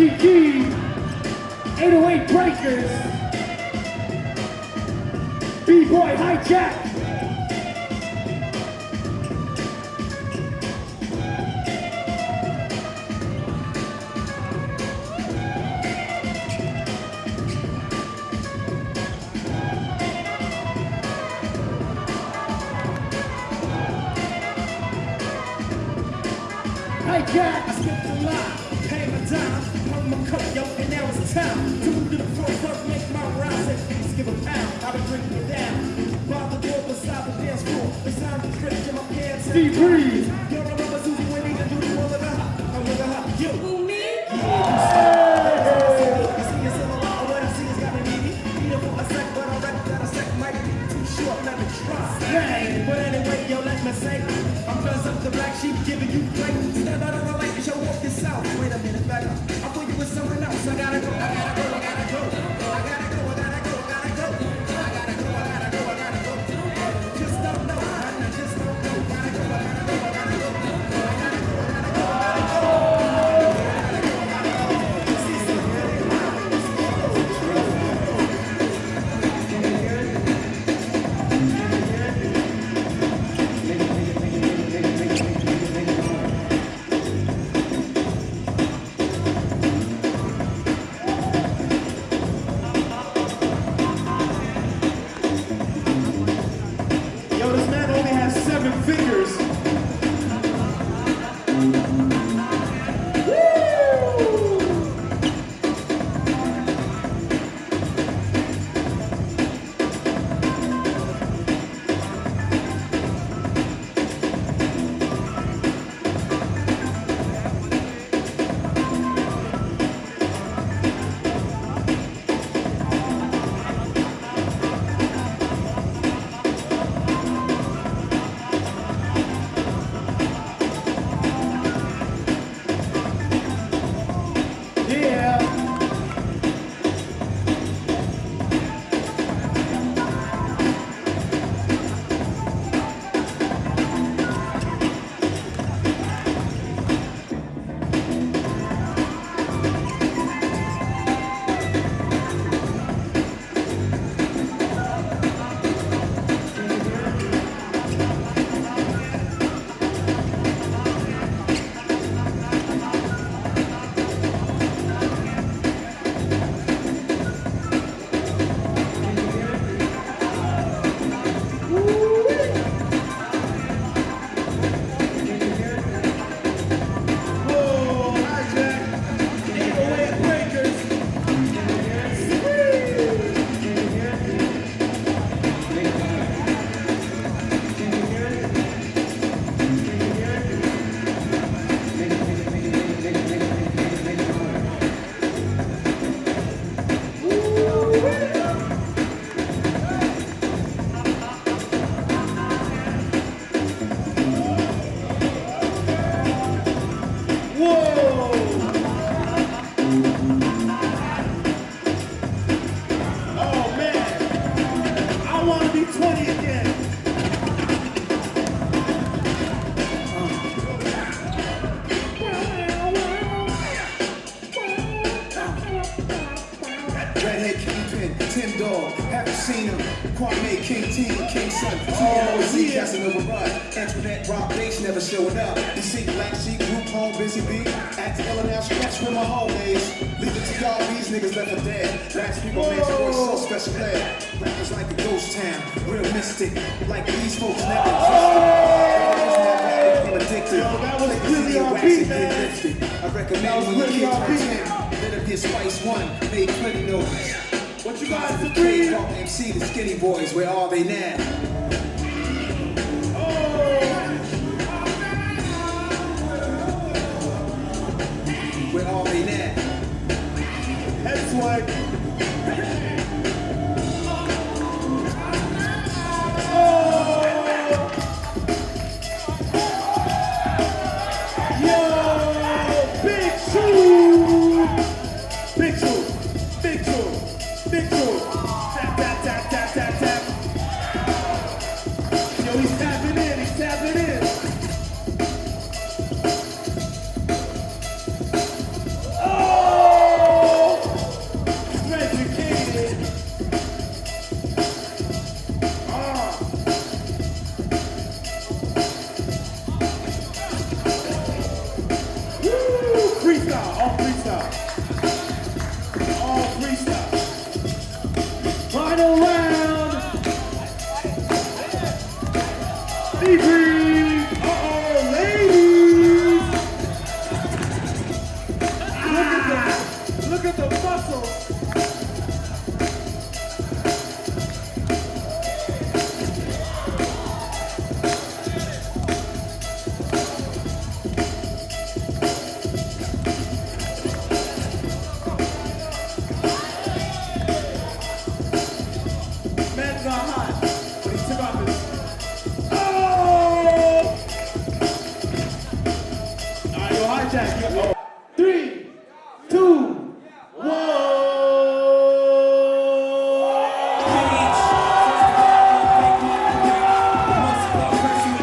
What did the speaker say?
Kiki, 808 Breakers, B-Boy Hijack. Hijack. I skipped the line, paid my my coat, yo, and now it's time to move to the front, front, make my rhymes, and please give a pound. I've been drinking it down. By the door beside the dance floor, it's time to stretch in my pants. and- Steve Breeze. Yo, remember Susie Winnie, the duty one of the hot, I'm with the hot, yo. Who, me? You see, it's in a lot, what I see is got me needy. Eat it for a sec, but I reckon a sec might be too short, let me try. Hey. But anyway, yo, let me say, I'm cause up the black sheep giving you play. Step out of the light and show off yourself. Wait a minute, back up. Go, I gotta Whoa! Redhead Kingpin, Tim Dog, haven't seen him. Kwame, King T, King Son, TLOZ, yeah. Casanova Rud, Antoinette, Rob Base never showing up. You see Black Sheep, Group Home, Busy Bee, Act Ill and Scratch with my hallways. Leave it to y'all, these niggas left for dead. Last people so special ed. Rappers like a ghost town, real mystic, like these folks never oh. existed. Became addicted. Yo, that was Like really the on beat, man. I recommend was when you really kids on turn beat. 10, let it be a Spice One, made plenty noise. What you guys agree? MC, the Skinny Boys, where are they now? Stevie! heart attack.